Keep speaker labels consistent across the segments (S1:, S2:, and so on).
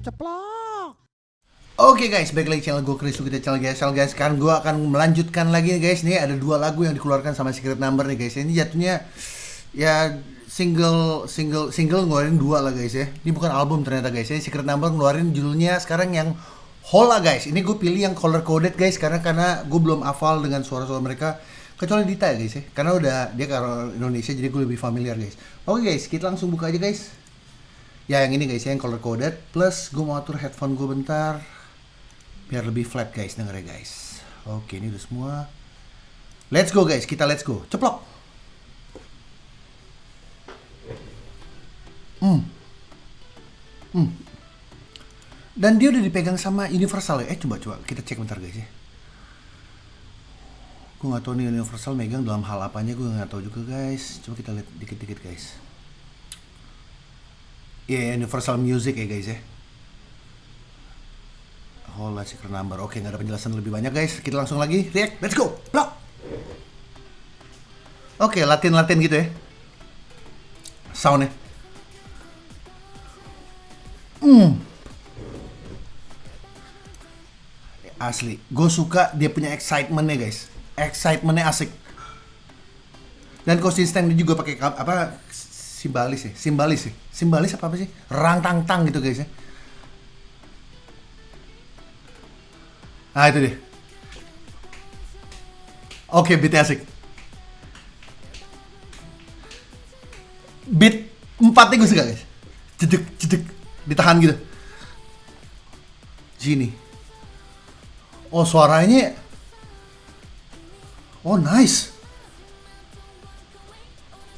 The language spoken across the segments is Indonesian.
S1: Ceplok.
S2: Oke guys, balik lagi channel gue Chris kita channel channel guys. Sekarang gue akan melanjutkan lagi nih guys. Nih ada dua lagu yang dikeluarkan sama Secret Number nih guys. Ini jatuhnya ya single single single ngeluarin dua lah guys ya. Ini bukan album ternyata guys. Ini Secret Number ngeluarin judulnya sekarang yang Hola guys. Ini gue pilih yang color coded guys karena karena gue belum hafal dengan suara-suara mereka kecuali Dita ya guys ya. Karena udah dia kalau Indonesia jadi gue lebih familiar guys. Oke guys, kita langsung buka aja guys. Ya yang ini guys ya, yang color coded. Plus gue mau atur headphone gue bentar. Biar lebih flat guys dengernya guys. Oke ini udah semua. Let's go guys kita let's go. Ceplok! Hmm. Hmm. Dan dia udah dipegang sama Universal ya? Eh coba coba. Kita cek bentar guys ya. Gue nggak tahu nih Universal megang dalam hal apanya gue nggak tahu juga guys. Coba kita lihat dikit-dikit guys Iya yeah, Universal Music ya guys ya secret number. Oke, nggak ada penjelasan lebih banyak guys. Kita langsung lagi react. Let's go. Blok. Oke, latin-latin gitu ya. Soundnya. Hmm. Asli. Gue suka dia punya excitementnya guys. Excitementnya asik. Dan konsistennya juga pakai apa simbalis ya simbalis sih simbalis apa apa sih rang tang tang gitu guys ya Nah itu dia. Oke, beat asik. Beat empatnya gue suka guys. Jedek, jedek. Ditahan gitu. Gini. Oh suaranya. Oh nice.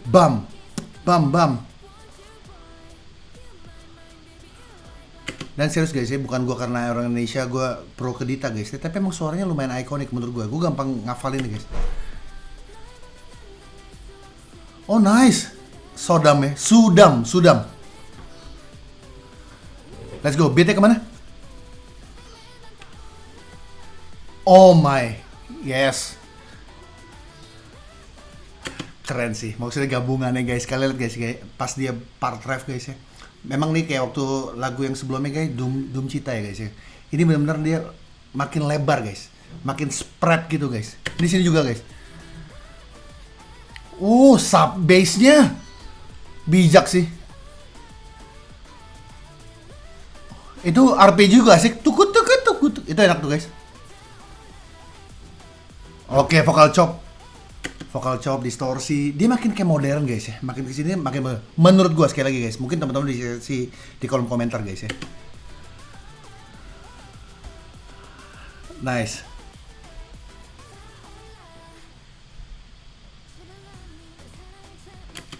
S2: Bam. Bam, bam. Dan serius guys ya, bukan gue karena orang Indonesia gue pro ke Dita guys, tapi emang suaranya lumayan ikonik menurut gue. Gue gampang ngafalin guys. Oh nice, Sodam ya, Sudam, Sudam. Let's go, beatnya ke mana? Oh my, yes. Keren sih, maksudnya gabungannya guys. Kalian lihat guys, kayak pas dia part ref guys ya memang nih kayak waktu lagu yang sebelumnya guys Doom Doom Cita ya guys ya. Ini benar-benar dia makin lebar guys, makin spread gitu guys. Di sini juga guys. Uh, sub bass-nya bijak sih. Itu RPG juga sih. Tukut tukut tukut. Itu enak tuh guys. Oke, vokal chop vokal chop, distorsi, dia makin kayak modern guys ya. Makin ke sini makin menurut gua sekali lagi guys. Mungkin teman-teman di si di kolom komentar guys ya. Nice.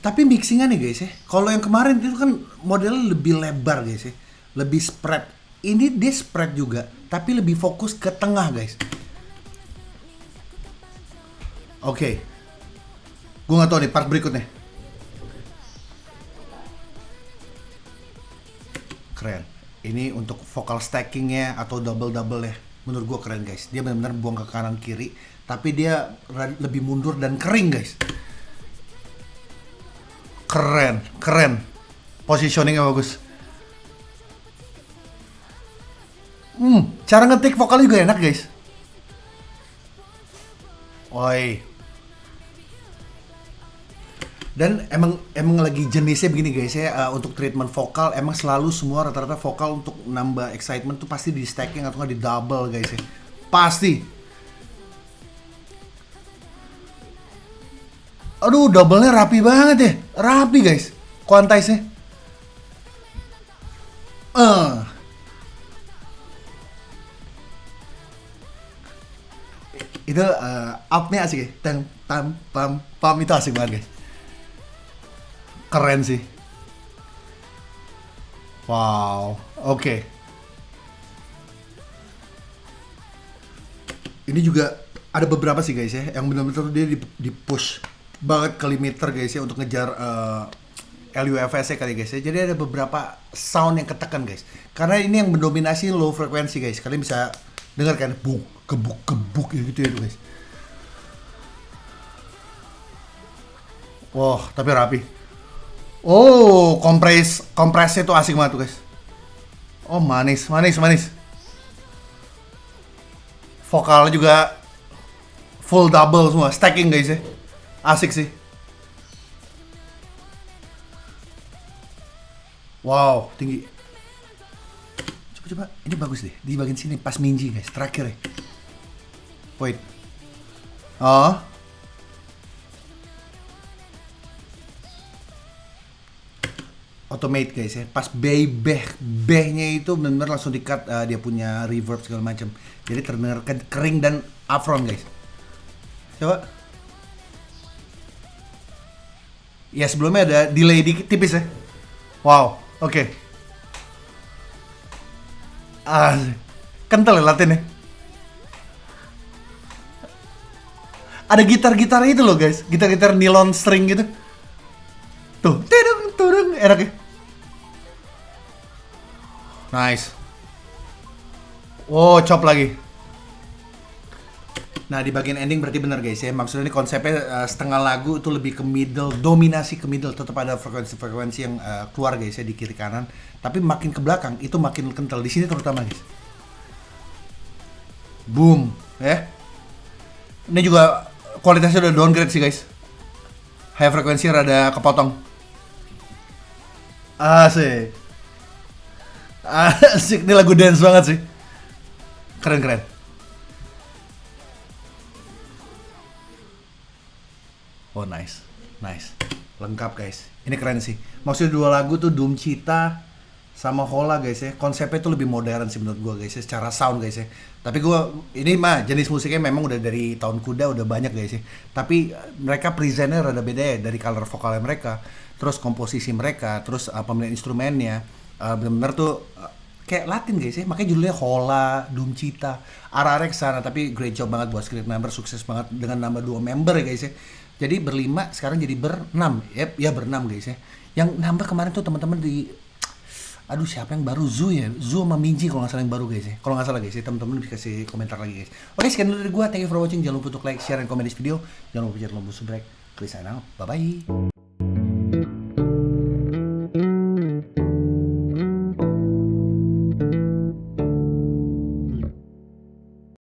S2: Tapi mixingan nih guys ya. Kalau yang kemarin itu kan modelnya lebih lebar guys ya. Lebih spread. Ini dia spread juga, tapi lebih fokus ke tengah guys. Oke. Okay. Gue gak tau nih part berikutnya. Keren. Ini untuk vokal stackingnya atau double-double ya. Menurut gue keren guys. Dia benar-benar buang ke kanan kiri. Tapi dia lebih mundur dan kering guys. Keren. Keren. Positioningnya bagus. Hmm, cara ngetik vokal juga enak guys. Oi, dan emang emang lagi jenisnya begini guys ya. Uh, untuk treatment vokal emang selalu semua rata-rata vokal untuk nambah excitement tuh pasti di stacking atau nggak di double guys ya. Pasti. Aduh doublenya rapi banget ya. Rapi guys. Quantize nya uh. itu uh, upnya asik ya. Tam tam pam pam itu asik banget guys keren sih. Wow, oke. Okay. Ini juga ada beberapa sih guys ya, yang benar-benar dia di, push banget ke limiter guys ya untuk ngejar uh, eh, LUFS ya kali guys ya. Jadi ada beberapa sound yang ketekan guys. Karena ini yang mendominasi low frekuensi guys. Kalian bisa dengar kan, buk, kebuk, kebuk gitu ya guys. Wah, tapi rapi. Oh, kompres kompresnya tuh asik banget tuh guys. Oh manis, manis, manis. Vokalnya juga full double semua, stacking guys ya. Asik sih. Wow, tinggi. Coba coba, ini bagus deh. Di bagian sini pas Minji guys, terakhir ya. Wait. Oh. Automate guys ya. Pas bay beh behnya itu benar langsung di-cut uh, dia punya reverb segala macam. Jadi terdengar ke- kering dan upfront guys. Coba. Ya sebelumnya ada delay dikit tipis ya. Wow, oke. Ah, kental ya latinnya. Ada gitar-gitarnya itu loh guys, gitar-gitar nylon string gitu. Tuh, tidung, tudung, enak ya. Nice. Oh, chop lagi. Nah, di bagian ending berarti benar guys ya. Maksudnya ini konsepnya uh, setengah lagu itu lebih ke middle, dominasi ke middle. Tetap ada frekuensi-frekuensi yang uh, keluar guys ya di kiri kanan. Tapi makin ke belakang itu makin kental. Di sini terutama guys. Boom, ya. Ini juga kualitasnya udah downgrade sih guys. High frekuensi rada kepotong. Asik. Asik, ini lagu dance banget sih. Keren-keren. Oh nice, nice, lengkap guys. Ini keren sih. Maksudnya dua lagu tuh Doom Cita sama Hola guys ya. Konsepnya tuh lebih modern sih menurut gua guys ya, secara sound guys ya. Tapi gua ini mah jenis musiknya memang udah dari tahun kuda udah banyak guys ya. Tapi eh, mereka presentnya rada beda ya dari color vokalnya mereka, terus komposisi mereka, terus uh, pemilihan instrumennya, uh, bener-bener tuh uh, kayak Latin guys ya. Makanya judulnya Hola, Doom Cita, arah-arah ke sana. Tapi great job banget buat Script Member, sukses banget dengan nambah dua member ya guys ya. Jadi berlima sekarang jadi berenam, yep, ya berenam guys ya. Yang nambah kemarin tuh teman-teman di Aduh siapa yang baru Zu ya? Zu sama Minji kalau nggak salah yang baru guys ya. Kalau nggak salah guys ya teman-teman bisa kasih komentar lagi guys. Oke sekian dulu dari gua. Thank you for watching. Jangan lupa untuk like, share, dan komen di video. Jangan lupa jangan lupa subscribe. Klik sign. Bye bye.